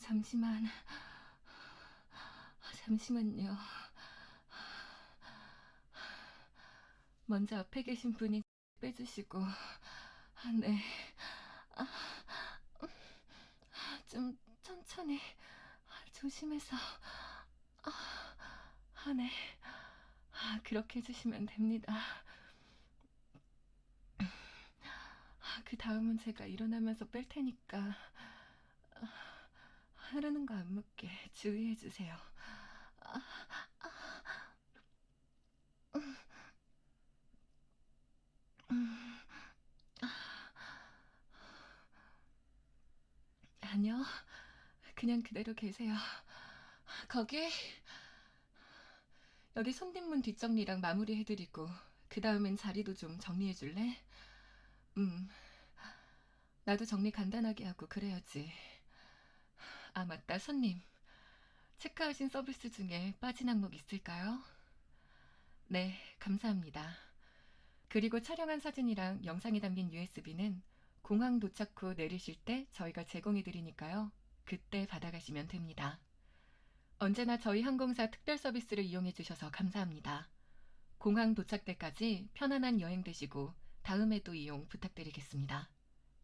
잠시만. 잠시만요. 먼저 앞에 계신 분이 빼주시고, 아, 네. 아, 좀 천천히, 조심해서. 아, 아, 네. 아, 그렇게 해주시면 됩니다. 아, 그 다음은 제가 일어나면서 뺄 테니까 아, 흐르는 거 안 묻게 주의해 주세요. 아니요, 그냥 그대로 계세요. 거기 여기 손님문 뒷정리랑 마무리 해드리고 그 다음엔 자리도 좀 정리해 줄래? 음, 나도 정리 간단하게 하고 그래야지. 아, 맞다, 손님. 체크하신 서비스 중에 빠진 항목 있을까요? 네, 감사합니다. 그리고 촬영한 사진이랑 영상이 담긴 USB는 공항 도착 후 내리실 때 저희가 제공해 드리니까요. 그때 받아가시면 됩니다. 언제나 저희 항공사 특별 서비스를 이용해 주셔서 감사합니다. 공항 도착 때까지 편안한 여행 되시고 다음에도 이용 부탁드리겠습니다.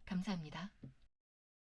감사합니다.